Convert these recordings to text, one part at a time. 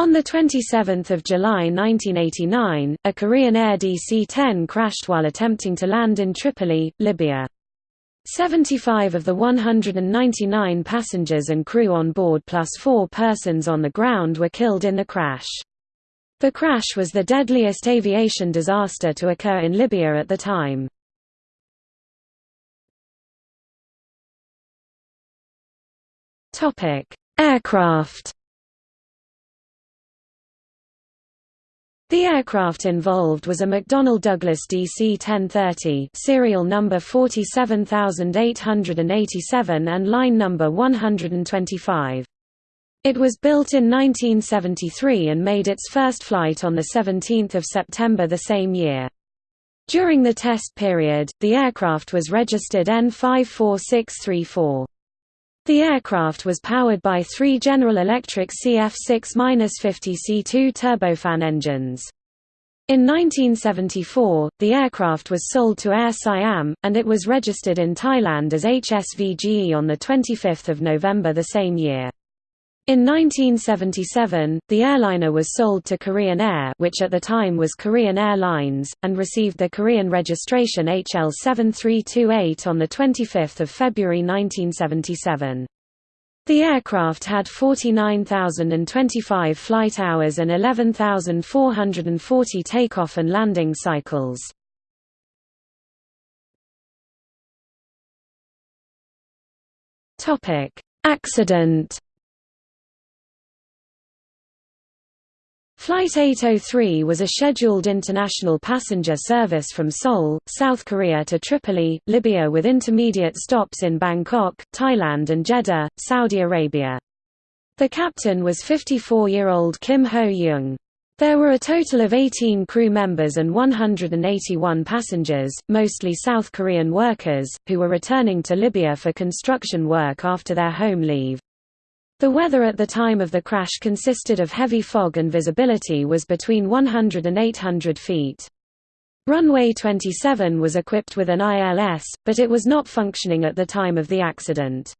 On 27 July 1989, a Korean Air DC-10 crashed while attempting to land in Tripoli, Libya. 75 of the 199 passengers and crew on board plus four persons on the ground were killed in the crash. The crash was the deadliest aviation disaster to occur in Libya at the time. Aircraft The aircraft involved was a McDonnell Douglas DC-1030 serial number 47887 and line number 125. It was built in 1973 and made its first flight on 17 September the same year. During the test period, the aircraft was registered N54634. The aircraft was powered by three General Electric CF6-50 C2 turbofan engines. In 1974, the aircraft was sold to Air Siam, and it was registered in Thailand as HSVGE on 25 November the same year. In 1977, the airliner was sold to Korean Air which at the time was Korean Airlines, and received the Korean registration HL7328 on 25 February 1977. The aircraft had 49,025 flight hours and 11,440 takeoff and landing cycles. Accident Flight 803 was a scheduled international passenger service from Seoul, South Korea to Tripoli, Libya with intermediate stops in Bangkok, Thailand and Jeddah, Saudi Arabia. The captain was 54-year-old Kim Ho-young. There were a total of 18 crew members and 181 passengers, mostly South Korean workers, who were returning to Libya for construction work after their home leave. The weather at the time of the crash consisted of heavy fog and visibility was between 100 and 800 feet. Runway 27 was equipped with an ILS, but it was not functioning at the time of the accident.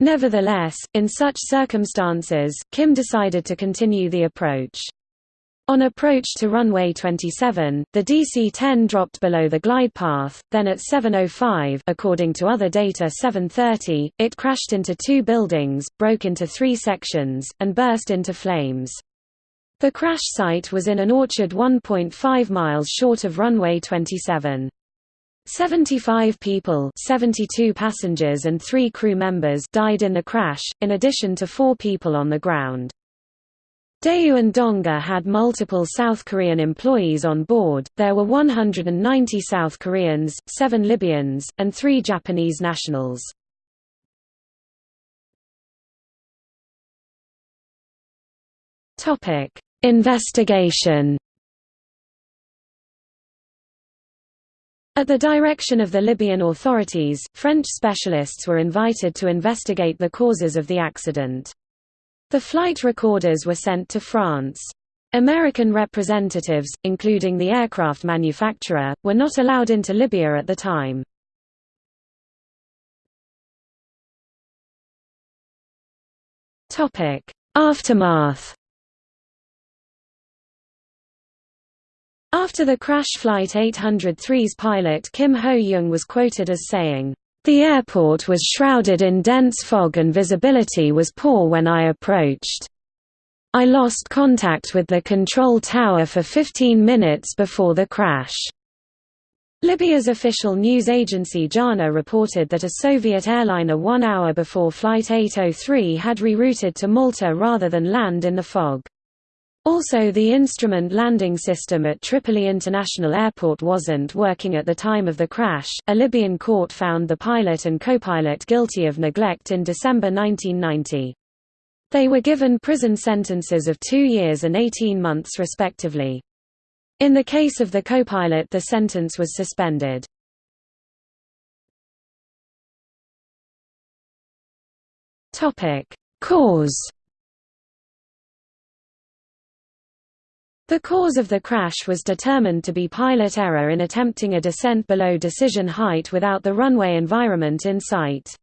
Nevertheless, in such circumstances, Kim decided to continue the approach. On approach to runway 27, the DC-10 dropped below the glide path, then at 7.05 according to other data 7.30, it crashed into two buildings, broke into three sections, and burst into flames. The crash site was in an orchard 1.5 miles short of runway 27. 75 people 72 passengers and three crew members died in the crash, in addition to four people on the ground. Daewoo and Donga had multiple South Korean employees on board, there were 190 South Koreans, 7 Libyans, and 3 Japanese nationals. Investigation At the direction of the Libyan authorities, French specialists were invited to investigate the causes of the accident. The flight recorders were sent to France. American representatives, including the aircraft manufacturer, were not allowed into Libya at the time. Aftermath After the crash Flight 803's pilot Kim Ho-young was quoted as saying, the airport was shrouded in dense fog and visibility was poor when I approached. I lost contact with the control tower for 15 minutes before the crash. Libya's official news agency JANA reported that a Soviet airliner one hour before Flight 803 had rerouted to Malta rather than land in the fog. Also the instrument landing system at Tripoli International Airport wasn't working at the time of the crash. A Libyan court found the pilot and co-pilot guilty of neglect in December 1990. They were given prison sentences of two years and 18 months respectively. In the case of the co-pilot the sentence was suspended. Cause The cause of the crash was determined to be pilot error in attempting a descent below decision height without the runway environment in sight.